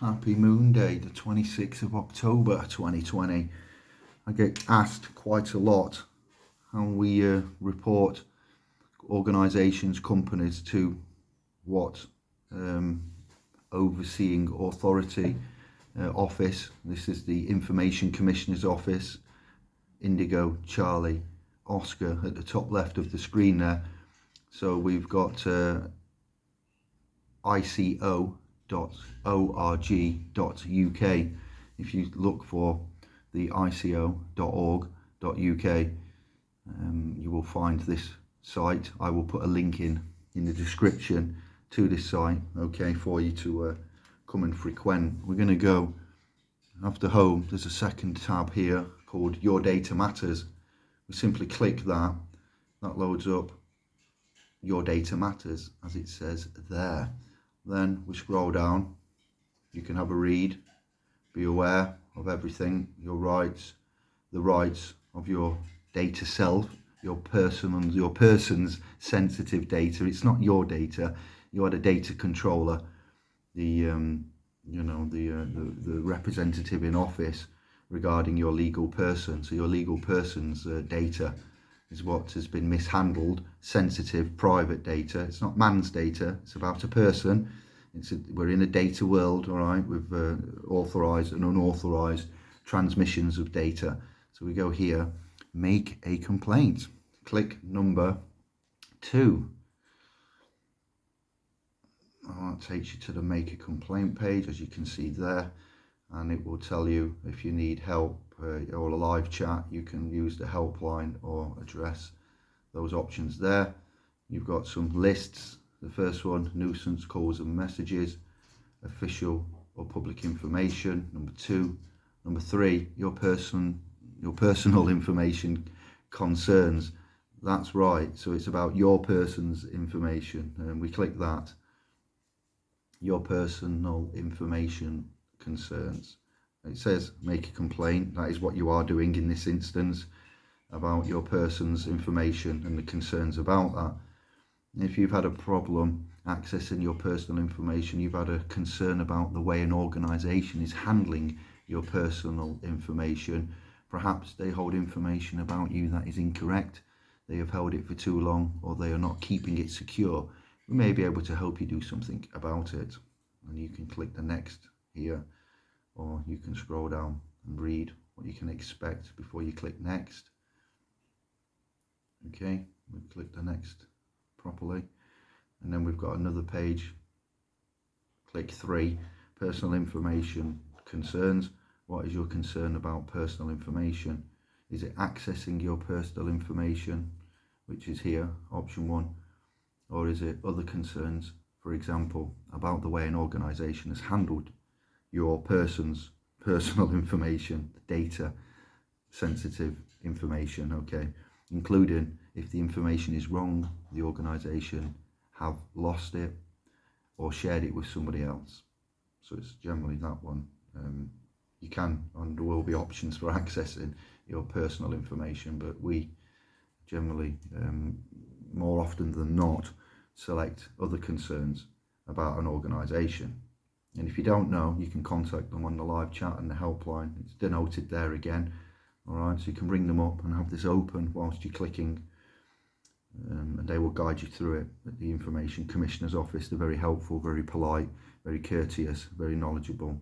Happy Moon Day, the 26th of October 2020. I get asked quite a lot how we uh, report organisations, companies to what um, overseeing authority uh, office. This is the Information Commissioner's Office, Indigo, Charlie, Oscar at the top left of the screen there. So we've got uh, ICO ico.org.uk if you look for the ico.org.uk um, you will find this site. I will put a link in in the description to this site okay for you to uh, come and frequent. We're going to go after home. There's a second tab here called your data matters. We simply click that. That loads up your data matters as it says there then we scroll down. You can have a read be aware of everything your rights the rights of your data self your personal your person's sensitive data. It's not your data. You are the data controller the um, you know the, uh, the, the representative in office regarding your legal person. So your legal person's uh, data is what has been mishandled, sensitive, private data. It's not man's data, it's about a person. It's a, we're in a data world, all right, with uh, authorized and unauthorized transmissions of data. So we go here, make a complaint. Click number two. Oh, that takes you to the make a complaint page, as you can see there. And it will tell you if you need help uh, or a live chat, you can use the helpline or address those options there. You've got some lists. The first one, nuisance calls and messages, official or public information. Number two, number three, your person, your personal information concerns. That's right. So it's about your person's information, and we click that. Your personal information concerns it says make a complaint. That is what you are doing in this instance about your person's information and the concerns about that. If you've had a problem accessing your personal information you've had a concern about the way an organization is handling your personal information perhaps they hold information about you that is incorrect they have held it for too long or they are not keeping it secure. We may be able to help you do something about it and you can click the next here or you can scroll down and read what you can expect before you click next. Okay we click the next properly. And then we've got another page. Click three. Personal information concerns. What is your concern about personal information? Is it accessing your personal information which is here option one? Or is it other concerns? For example about the way an organization has handled your person's personal information, data, sensitive information, okay, including if the information is wrong, the organisation have lost it or shared it with somebody else. So it's generally that one. Um, you can, and there will be options for accessing your personal information, but we generally, um, more often than not, select other concerns about an organisation. And if you don't know, you can contact them on the live chat and the helpline. It's denoted there again. All right, so you can bring them up and have this open whilst you're clicking. Um, and they will guide you through it at the Information Commissioner's Office. They're very helpful, very polite, very courteous, very knowledgeable.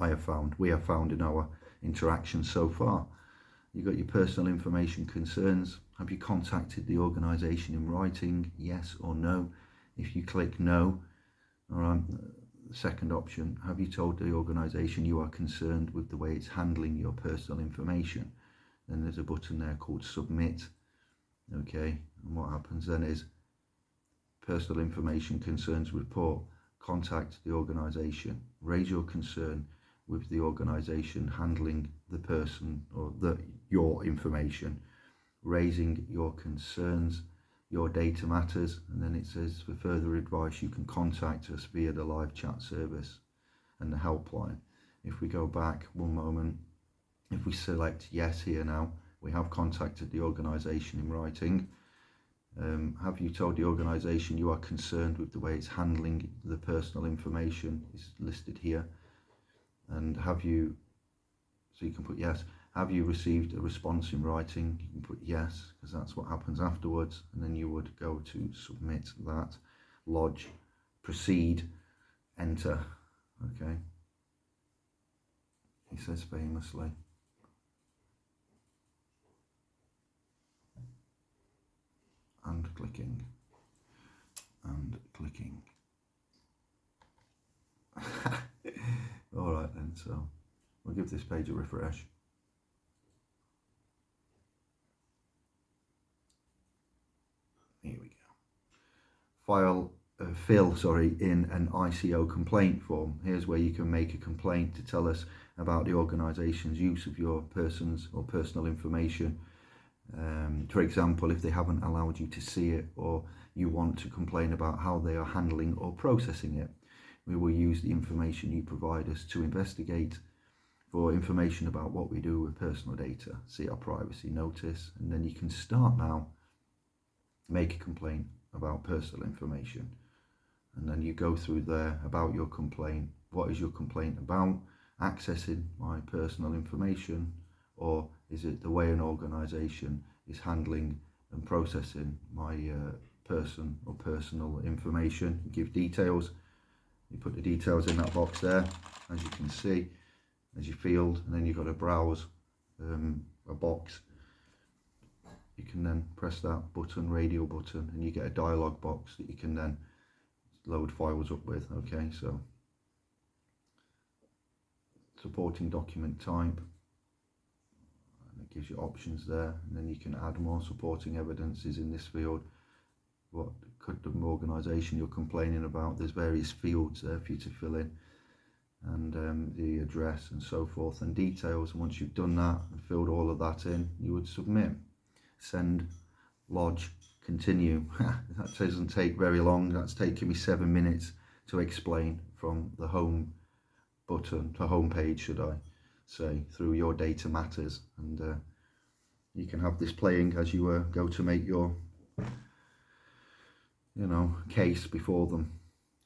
I have found, we have found in our interactions so far. You've got your personal information concerns. Have you contacted the organisation in writing? Yes or no? If you click no, all right, second option, have you told the organisation you are concerned with the way it's handling your personal information? Then there's a button there called submit. Okay, and what happens then is personal information concerns report, contact the organisation, raise your concern with the organisation handling the person or the your information, raising your concerns your data matters and then it says for further advice you can contact us via the live chat service and the helpline. If we go back one moment if we select yes here now we have contacted the organization in writing. Um, have you told the organization you are concerned with the way it's handling the personal information? Is listed here. And have you so you can put yes have you received a response in writing? You can put yes because that's what happens afterwards and then you would go to submit that lodge proceed enter okay? He says famously. And clicking. And clicking. All right then so we'll give this page a refresh here we go file uh, fill sorry in an ICO complaint form. Here's where you can make a complaint to tell us about the organization's use of your person's or personal information. Um, for example if they haven't allowed you to see it or you want to complain about how they are handling or processing it we will use the information you provide us to investigate for information about what we do with personal data see our privacy notice and then you can start now. Make a complaint about personal information. And then you go through there about your complaint. What is your complaint about? Accessing my personal information or is it the way an organization is handling and processing my uh, person or personal information? You give details. You put the details in that box there as you can see as your field and then you've got to browse um, a box you can then press that button radio button and you get a dialog box that you can then load files up with okay? So supporting document type. And it gives you options there. And then you can add more supporting evidences in this field. What could the organisation you're complaining about? There's various fields there for you to fill in. And um, the address and so forth and details. And once you've done that and filled all of that in you would submit send lodge continue. That doesn't take very long. That's taking me seven minutes to explain from the home button to home page should I say through your data matters. And uh, you can have this playing as you uh, go to make your you know case before them.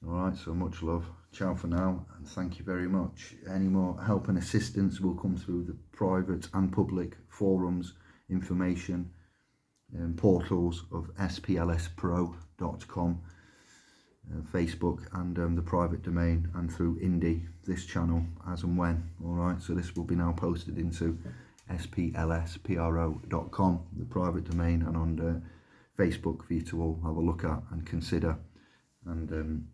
All right so much love. Ciao for now and thank you very much. Any more help and assistance will come through the private and public forums information um, portals of splspro.com uh, Facebook and um, the private domain and through Indie, this channel, as and when. All right, so this will be now posted into splspro.com, the private domain, and on uh, Facebook for you to all have a look at and consider. And um,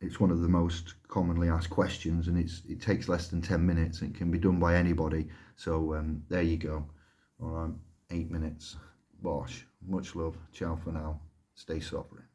it's one of the most commonly asked questions, and it's it takes less than 10 minutes. It can be done by anybody. So um, there you go. All right, eight minutes. Bosh. Much love. Ciao for now. Stay sovereign.